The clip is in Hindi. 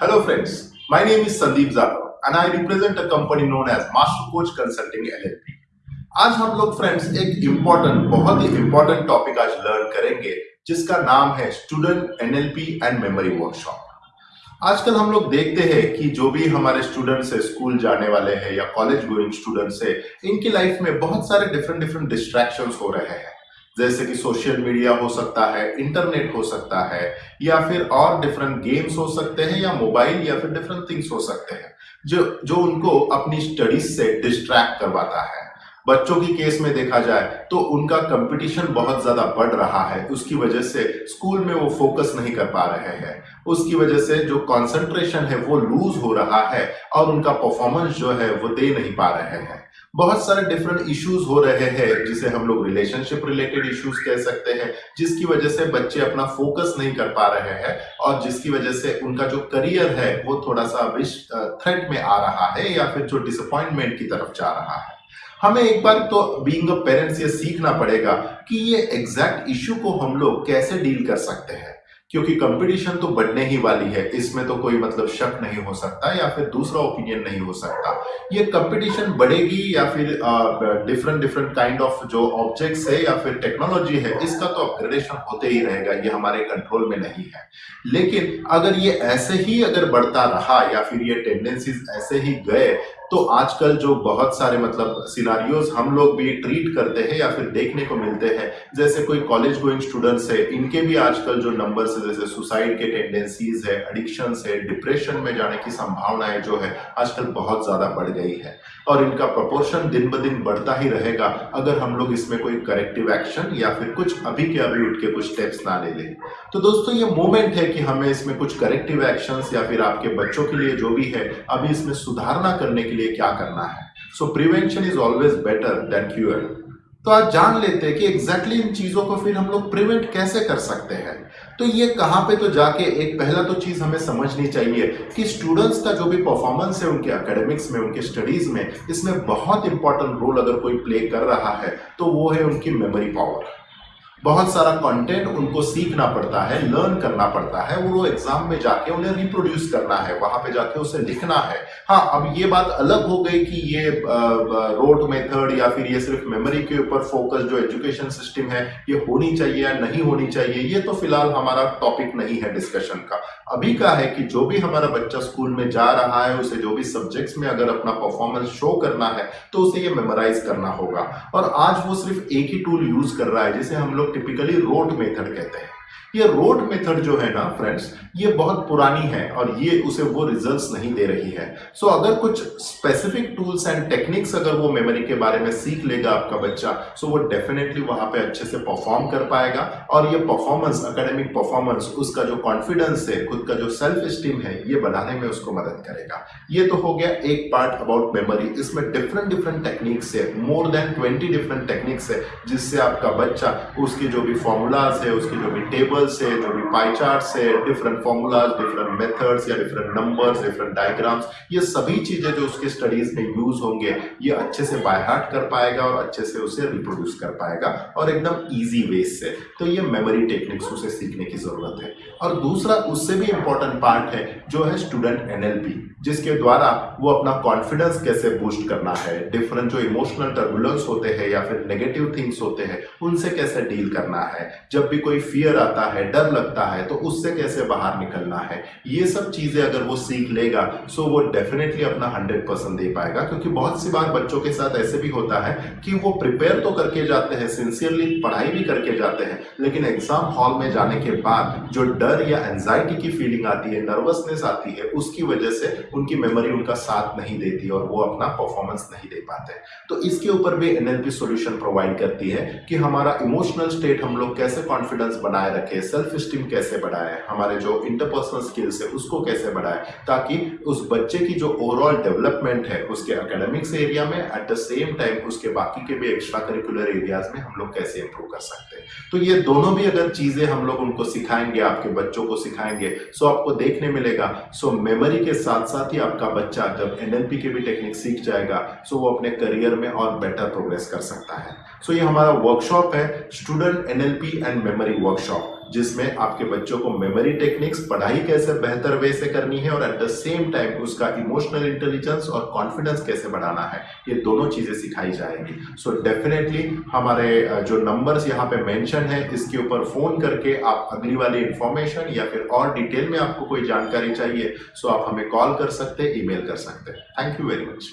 Hello friends, my name is Sandeep Zadav and I represent a company known as Master Coach Consulting LLP. आज हम लोग फ्रेंड्स एक इम्पोर्टेंट बहुत ही इम्पोर्टेंट टॉपिक आज लर्न करेंगे जिसका नाम है student NLP and memory workshop आजकल हम लोग देखते हैं कि जो भी हमारे स्टूडेंट्स है स्कूल जाने वाले हैं या कॉलेज गोइंग स्टूडेंट्स है इनकी लाइफ में बहुत सारे डिफरेंट डिफरेंट डिस्ट्रैक्शंस हो रहे हैं। जैसे कि सोशल मीडिया हो सकता है इंटरनेट हो सकता है, या फिर और डिफरेंट गेम्स हो सकते हैं, या मोबाइल या फिर डिफरेंट थिंग्स हो सकते हैं, जो जो उनको अपनी स्टडीज़ से डिस्ट्रैक्ट करवाता है। बच्चों की केस में देखा जाए तो उनका कंपटीशन बहुत ज़्यादा बढ़ रहा है। उसकी वजह से स्कूल में वो फोकस नहीं कर पा रहे हैं। उसकी वजह से जो कंसंट्रेशन है, वो लूज हो रहा है और उनका परफॉर्मेंस जो है, वो दे नहीं पा रहे हैं। बहुत सारे डिफरेंट इश्यूज़ हो रहे हैं, जिसे हम लोग रिलेशनशिप रिलेटेड इश्यूज़ कह सकते हैं, जिसकी वजह से बच्चे अपना फोकस नहीं कर पा रहे हैं और जिसकी वजह से उनका जो करियर है, वो थोड़ा सा विश थ्रेट में आ रहा है या फिर जो डिसअपॉइंटमेंट की तरफ़ जा रहा है। हमें एक बार तो बीइंग अ पेरेंट्स ये सीखना पड़ेगा कि ये एग्जैक्ट इश्यू को हम लोग कैसे डील कर सकते हैं। क्योंकि कंपटीशन तो बढ़ने ही वाली है, इसमें तो कोई मतलब शक नहीं हो सकता या फिर दूसरा ओपिनियन नहीं हो सकता। ये कंपटीशन बढ़ेगी या फिर डिफरेंट डिफरेंट काइंड ऑफ़ जो ऑब्जेक्ट्स है या फिर टेक्नोलॉजी है, इसका तो अपग्रेडेशन होते ही रहेगा, ये हमारे कंट्रोल में नहीं है। लेकिन अगर ये ऐसे ही अगर बढ़ता रहा या फिर ये टेंडेंसीज ऐसे ही गए तो आजकल जो बहुत सारे मतलब सिनारियोज हम लोग भी ट्रीट करते हैं या फिर देखने को मिलते हैं, जैसे कोई कॉलेज गोइंग स्टूडेंट्स है, इनके भी आजकल जो नंबर्स है, जैसे सुसाइड के टेंडेंसीज है एडिक्शन है डिप्रेशन में जाने की संभावनाएँ जो है, आजकल बहुत ज़्यादा बढ़ गई है। और इनका प्रपोर्शन दिन ब दिन बढ़ता ही रहेगा, अगर हम लोग इसमें कोई करेक्टिव एक्शन या फिर कुछ अभी के अभी उठ के कुछ स्टेप्स ना ले लें। तो दोस्तों, ये मोमेंट है कि हमें इसमें कुछ करेक्टिव एक्शंस या फिर आपके बच्चों के लिए जो भी है, अभी इसमें सुधारना करने के लिए क्या करना है? So prevention is always better than cure तो आज जान लेते हैं कि एग्जैक्टली exactly इन चीज़ों को फिर हम लोग प्रिवेंट कैसे कर सकते हैं? तो ये कहाँ पे तो जाके एक पहला तो चीज़ हमें समझनी चाहिए कि स्टूडेंट्स का जो भी परफॉर्मेंस है, उनके एकेडमिक्स में, उनके स्टडीज़ में, इसमें बहुत इंपॉर्टेंट रोल अगर कोई प्ले कर रहा है तो वो है उनकी मेमोरी पावर बहुत सारा कंटेंट उनको सीखना पड़ता है लर्न करना पड़ता है, वो एग्ज़ाम में जाके उन्हें रिप्रोड्यूस करना है, वहाँ पे जाके उसे लिखना है। हाँ अब ये बात अलग हो गई कि ये रोड मेथड या फिर ये सिर्फ़ मेमोरी के ऊपर फोकस जो एजुकेशन सिस्टम है, ये होनी चाहिए या नहीं होनी चाहिए, ये तो फ़िलहाल हमारा टॉपिक नहीं है डिस्कशन का। अभी का है कि जो भी हमारा बच्चा स्कूल में जा रहा है, उसे जो भी सब्जेक्ट्स में अगर अपना परफॉर्मेंस शो करना है तो उसे ये मेमोराइज करना होगा। और आज वो सिर्फ़ एक ही टूल यूज़ कर रहा है, जिसे हम लोग टिपिकली रोट मेथड कहते हैं। ये रोड मेथड जो है ना फ्रेंड्स ये बहुत पुरानी है और ये उसे वो रिजल्ट्स नहीं दे रही है। सो so, अगर कुछ स्पेसिफिक टूल्स एंड टेक्निक्स अगर वो मेमोरी के बारे में सीख लेगा आपका बच्चा सो so वो डेफिनेटली वहाँ पे अच्छे से परफॉर्म कर पाएगा और ये परफॉर्मेंस अकेडमिक परफॉर्मेंस उसका जो कॉन्फिडेंस है खुद का जो सेल्फ स्टीम है ये बनाने में उसको मदद करेगा। ये तो हो गया एक पार्ट अबाउट मेमोरी इसमें डिफरेंट डिफरेंट टेक्निक्स है more than twenty different techniques है जिससे आपका बच्चा उसके जो भी फॉर्मूलाज है उसके जो भी टेबल से जो भी पाई चार्ट से डिफरेंट फॉर्मूलाज डिफरेंट मेथड्स या डिफरेंट नंबर्स डिफरेंट डायग्राम्स ये सभी चीज़ें जो उसके स्टडीज़ में यूज़ होंगे, ये अच्छे से बाय हार्ट कर पाएगा और अच्छे से उसे रिप्रोड्यूस कर पाएगा और एकदम इजी वे से। तो ये मेमोरी टेक्निक्स उसे सीखने की ज़रूरत है। और दूसरा, उससे भी इंपॉर्टेंट पार्ट है, जो है स्टूडेंट एनएलपी जिसके द्वारा वो अपना कॉन्फिडेंस कैसे बूस्ट करना है डिफरेंट जो इमोशनल टर्बुलेंस होते हैं या फिर नेगेटिव थिंग्स होते हैं, उनसे कैसे डील करना है। जब भी कोई फियर आता है, डर लगता है तो उससे कैसे बाहर निकलना है? ये सब चीज़ें अगर वो सीख लेगा सो वो डेफिनेटली अपना हंड्रेड परसेंट दे पाएगा, क्योंकि बहुत सी बार बच्चों के साथ ऐसे भी होता है कि वो प्रिपेयर तो करके जाते हैं सिंसियरली पढ़ाई भी करके जाते हैं, लेकिन एग्ज़ाम हॉल में जाने के बाद जो डर या एंजाइटी की फीलिंग आती है नर्वसनेस आती है, उसकी वजह से उनकी मेमोरी उनका साथ नहीं देती और वो अपना परफॉर्मेंस नहीं दे पाते। तो इसके ऊपर भी एनएलपी सॉल्यूशन प्रोवाइड करती है कि हमारा इमोशनल स्टेट हम लोग कैसे कॉन्फिडेंस बनाए रखे सेल्फ स्टीम कैसे बढ़ाए? हमारे जो इंटरपर्सनल स्किल्स है, उसको कैसे बढ़ाए? ताकि उस बच्चे की जो ओवरऑल डेवलपमेंट है, उसके अकेडमिक्स एरिया में एट द सेम टाइम उसके बाकी के भी एक्स्ट्रा करिकुलर एरियाज़ में हम लोग कैसे इंप्रूव कर सकते हैं? तो ये दोनों भी अगर चीज़ें हम लोग उनको सिखाएँगे, आपके बच्चों को सिखाएँगे सो आपको देखने मिलेगा। सो मेमोरी के साथ साथ ही आपका बच्चा जब एनएलपी के भी टेक्निक सीख जाएगा सो वो अपने करियर में और बेटर प्रोग्रेस कर सकता है। सो ये हमारा वर्कशॉप है student NLP and memory workshop जिसमें आपके बच्चों को मेमोरी टेक्निक्स पढ़ाई कैसे बेहतर वे से करनी है और एट द सेम टाइम उसका इमोशनल इंटेलिजेंस और कॉन्फिडेंस कैसे बढ़ाना है, ये दोनों चीज़ें सिखाई जाएँगी। सो so डेफिनेटली हमारे जो नंबर्स यहाँ पे मेंशन है, इसके ऊपर फ़ोन करके आप अगली वाली इंफॉर्मेशन या फिर और डिटेल में आपको कोई जानकारी चाहिए सो so आप हमें कॉल कर सकते ईमेल कर सकते। Thank you very much